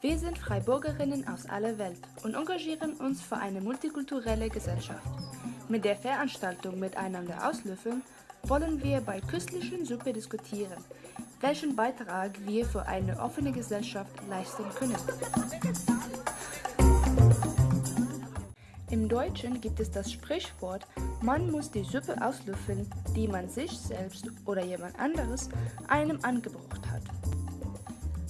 Wir sind Freiburgerinnen aus aller Welt und engagieren uns für eine multikulturelle Gesellschaft. Mit der Veranstaltung Miteinander auslöffeln wollen wir bei köstlichen Suppe diskutieren, welchen Beitrag wir für eine offene Gesellschaft leisten können. Im Deutschen gibt es das Sprichwort, man muss die Suppe auslöffeln, die man sich selbst oder jemand anderes einem angebracht hat.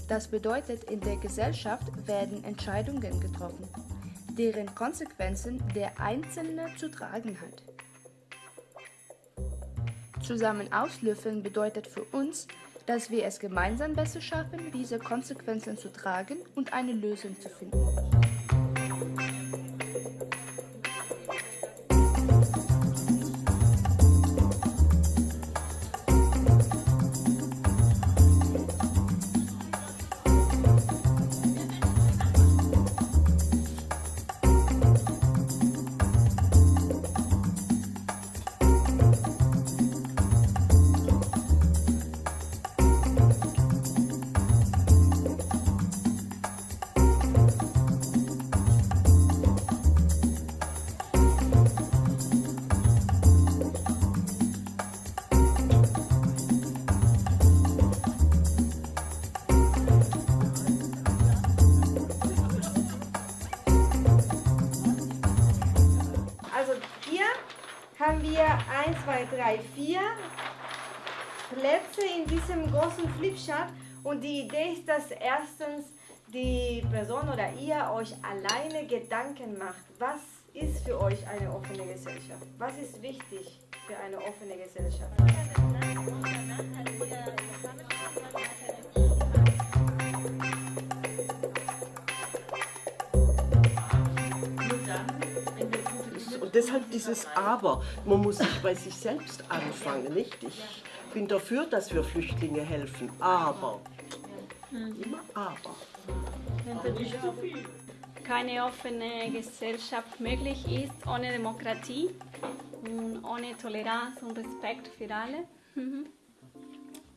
Das bedeutet, in der Gesellschaft werden Entscheidungen getroffen, deren Konsequenzen der Einzelne zu tragen hat. Zusammen auslöffeln bedeutet für uns, dass wir es gemeinsam besser schaffen, diese Konsequenzen zu tragen und eine Lösung zu finden. Haben wir 1, 2, 3, 4 Plätze in diesem großen Flipchart und die Idee ist, dass erstens die Person oder ihr euch alleine Gedanken macht, was ist für euch eine offene Gesellschaft? Was ist wichtig für eine offene Gesellschaft? Deshalb dieses Aber. Man muss sich bei sich selbst anfangen, nicht? Ich bin dafür, dass wir Flüchtlinge helfen, aber. Immer aber. keine offene Gesellschaft möglich ist ohne Demokratie und ohne Toleranz und Respekt für alle. Mhm.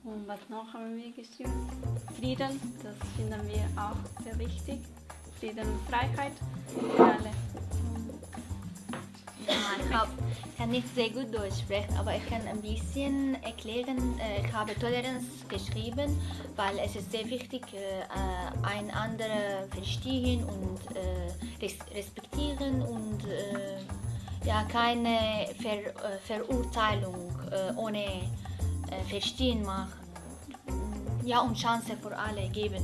Und was noch haben wir geschrieben? Frieden, das finden wir auch sehr wichtig. Frieden und Freiheit für alle. Ja, ich hab, kann nicht sehr gut Deutsch sprechen, aber ich kann ein bisschen erklären. Äh, Ich habe Toleranz geschrieben, weil es ist sehr wichtig, äh, ein andere verstehen und äh, res respektieren und äh, ja, keine Ver äh, Verurteilung äh, ohne äh, Verstehen machen. Ja, und Chance für alle geben.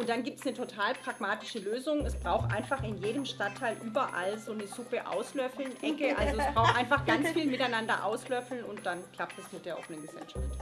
Und dann gibt es eine total pragmatische Lösung. Es braucht einfach in jedem Stadtteil überall so eine Suppe auslöffeln, Ecke. Also es braucht einfach ganz viel miteinander auslöffeln und dann klappt es mit der offenen Gesellschaft.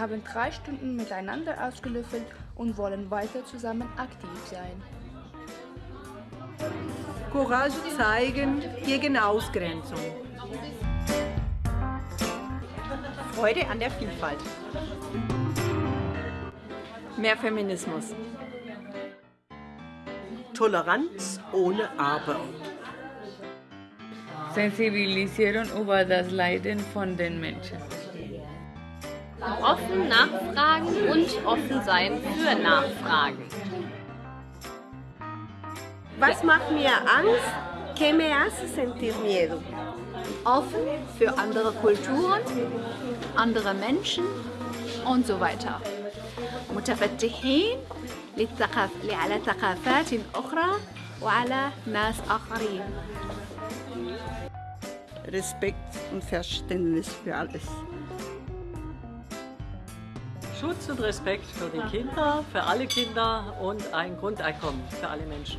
Wir haben drei Stunden miteinander ausgelöffelt und wollen weiter zusammen aktiv sein. Courage zeigen gegen Ausgrenzung. Freude an der Vielfalt. Mehr Feminismus. Toleranz ohne Aber. Sensibilisieren über das Leiden von den Menschen. Offen nachfragen und offen sein für Nachfragen. Was macht mir Angst? ¿Qué me hace sentir miedo? Offen für andere Kulturen, andere Menschen und so weiter. متفتحين للثقاف- على ثقافات أخرى وعلى ناس آخرين Respekt und Verständnis für alles. Schutz und Respekt für die Kinder, für alle Kinder und ein Grundeinkommen für alle Menschen.